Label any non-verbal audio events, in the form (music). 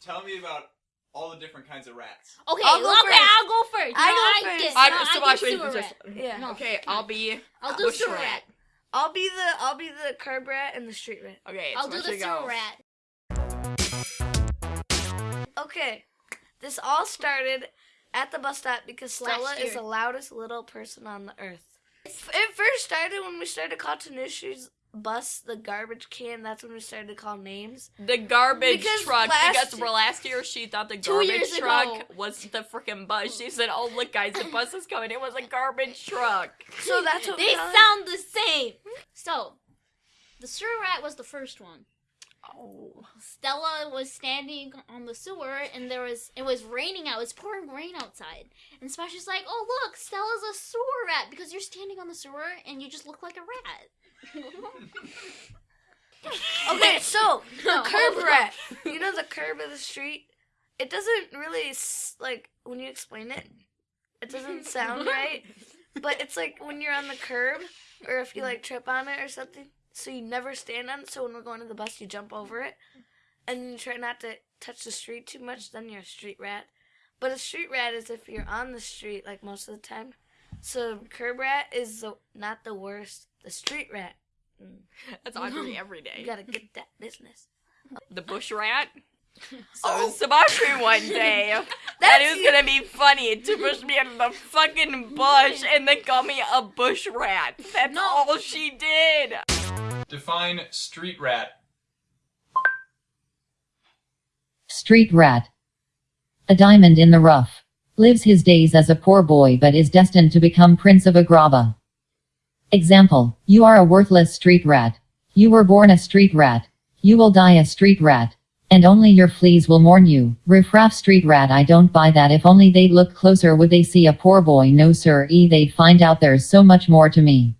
Tell me about all the different kinds of rats. Okay, I'll go okay, first. I'll go first. I no, go I first. Get, I'm no, so I much waiting for rat. this. Yeah. No. Okay, I'll be. I'll do bush sewer rat. rat. I'll be the I'll be the curb rat and the street rat. Okay, I'll do the sewer rat. Okay, this all started at the bus stop because Stella is the loudest little person on the earth. It first started when we started calling Tanushi's bus the garbage can. That's when we started to call names. The garbage Because truck. last- because last year she thought the (laughs) garbage truck ago. was the freaking bus. She said, "Oh look, guys, the bus is coming." It was a garbage truck. So that's what They we sound the same. So, the sewer rat was the first one. Oh. Stella was standing on the sewer, and there was it was raining out. It was pouring rain outside, and Smash's like, "Oh look, Stella's a sewer rat because you're standing on the sewer and you just look like a rat." (laughs) Okay, so (laughs) the No, curb (laughs) rat. You know the curb of the street. It doesn't really s- like when you explain it. It doesn't sound right, but it's like when you're on the curb, or if you like trip on it or something. So you never stand on it. So when we're going to the bus, you jump over it, and then you try not to touch the street too much. Then you're a street rat. But a street rat is if you're on the street like most of the time. So curb rat is the, not the worst. The street rat. Mm, (laughs) That's Audrey every day. You gotta get that business. The bush rat. (laughs) So Oh. Sabashi one day (laughs) that it was you- gonna be funny to push me into the fucking bush and then call me a bush rat. That's all she did. Define street rat. Street rat. A diamond in the rough. Lives his days as a poor boy but is destined to become Prince of Agrabah. Example, you are a worthless street rat. You were born a street rat. You will die a street rat. And only your fleas will mourn you. Riffraff street rat I don't buy that if only they'd look closer would they see a poor boy no sir e they'd find out there's so much more to me.